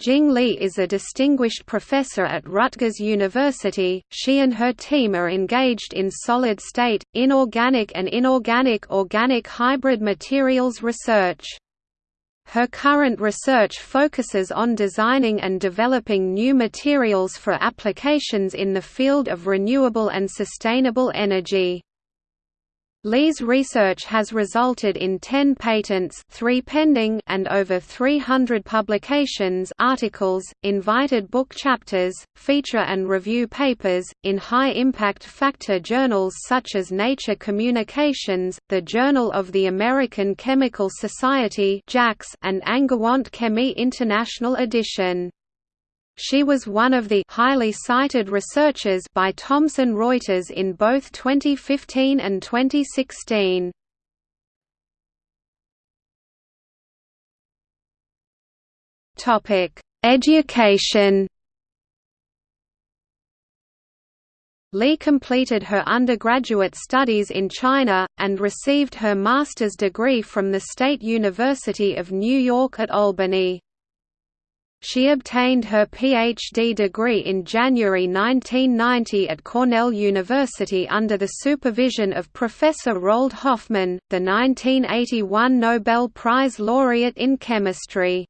Jing Li is a distinguished professor at Rutgers University. She and her team are engaged in solid state, inorganic and inorganic organic hybrid materials research. Her current research focuses on designing and developing new materials for applications in the field of renewable and sustainable energy. Li's research has resulted in 10 patents three pending and over 300 publications articles, invited book chapters, feature and review papers, in high-impact factor journals such as Nature Communications, the Journal of the American Chemical Society and Angewandte Chemie International Edition. She was one of the highly cited researchers by Thomson Reuters in both 2015 and 2016. Topic: Education. Li completed her undergraduate studies in China, and received her master's degree from the State University of New York at Albany. She obtained her PhD degree in January 1990 at Cornell University under the supervision of Professor Roald Hoffmann, the 1981 Nobel Prize laureate in chemistry.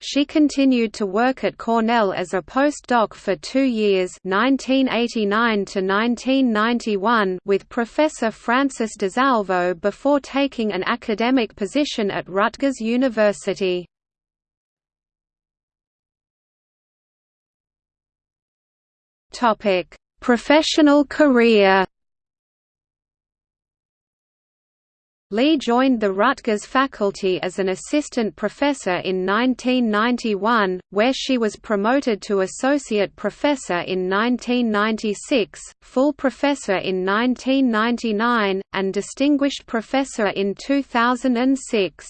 She continued to work at Cornell as a postdoc for two years 1989 to 1991 with Professor Francis DiSalvo before taking an academic position at Rutgers University. Topic: Professional career. Li joined the Rutgers faculty as an assistant professor in 1991, where she was promoted to associate professor in 1996, full professor in 1999, and distinguished professor in 2006.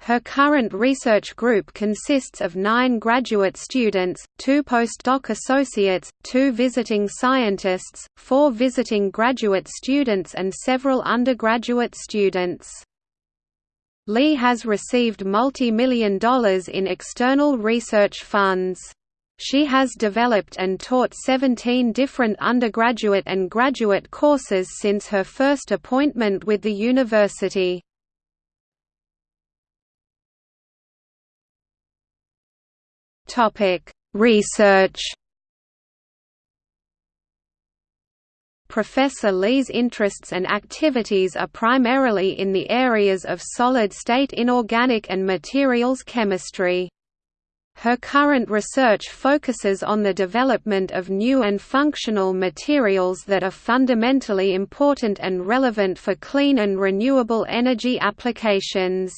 Her current research group consists of nine graduate students, two postdoc associates, two visiting scientists, four visiting graduate students and several undergraduate students. Li has received multi-million dollars in external research funds. She has developed and taught 17 different undergraduate and graduate courses since her first appointment with the university. Topic: Research. Professor Li's interests and activities are primarily in the areas of solid-state inorganic and materials chemistry. Her current research focuses on the development of new and functional materials that are fundamentally important and relevant for clean and renewable energy applications.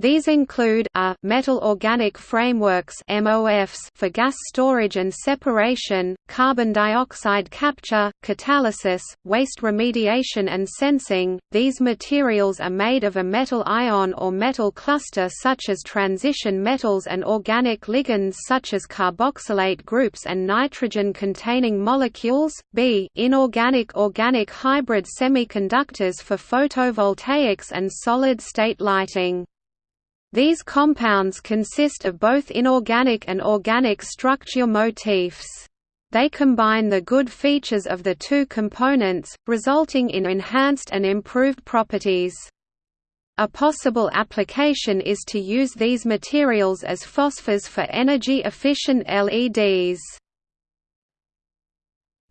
These include a metal organic frameworks (MOFs) for gas storage and separation, carbon dioxide capture, catalysis, waste remediation and sensing. These materials are made of a metal ion or metal cluster such as transition metals and organic ligands such as carboxylate groups and nitrogen-containing molecules. B inorganic organic hybrid semiconductors for photovoltaics and solid-state lighting. These compounds consist of both inorganic and organic structure motifs. They combine the good features of the two components, resulting in enhanced and improved properties. A possible application is to use these materials as phosphors for energy-efficient LEDs.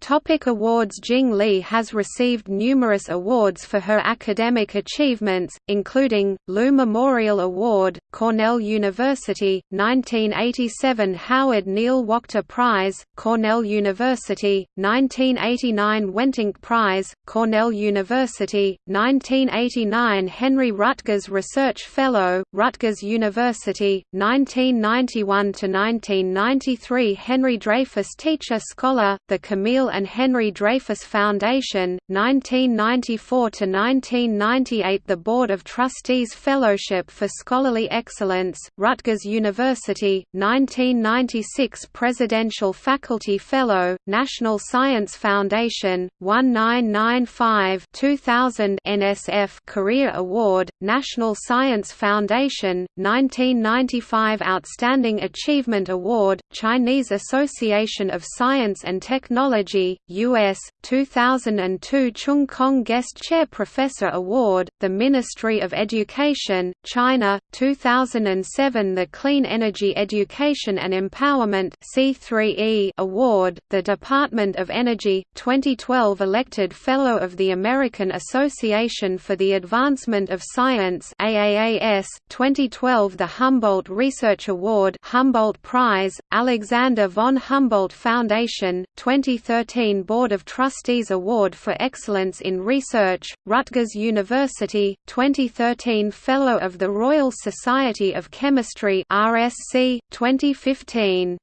Topic awards Jing Li has received numerous awards for her academic achievements, including, Lu Memorial Award, Cornell University, 1987 Howard Neil Wachter Prize, Cornell University, 1989 Wentinck Prize, Cornell University, 1989 Henry Rutgers Research Fellow, Rutgers University, 1991–1993 Henry Dreyfus Teacher Scholar, the Camille and Henry Dreyfus Foundation, 1994–1998 The Board of Trustees Fellowship for Scholarly Excellence, Rutgers University, 1996 Presidential Faculty Fellow, National Science Foundation, 1995 2000 NSF Career Award, National Science Foundation, 1995 Outstanding Achievement Award, Chinese Association of Science and Technology, U.S., 2002 Cheung Kong Guest Chair Professor Award, the Ministry of Education, China, 2007 The Clean Energy Education and Empowerment C3E Award, the Department of Energy, 2012 Elected Fellow of the American Association for the Advancement of Science AAAS, 2012 The Humboldt Research Award Humboldt Prize, Alexander von Humboldt Foundation, 2013 Board of Trustees Award for Excellence in Research, Rutgers University, 2013 Fellow of the Royal Society of Chemistry RSC, 2015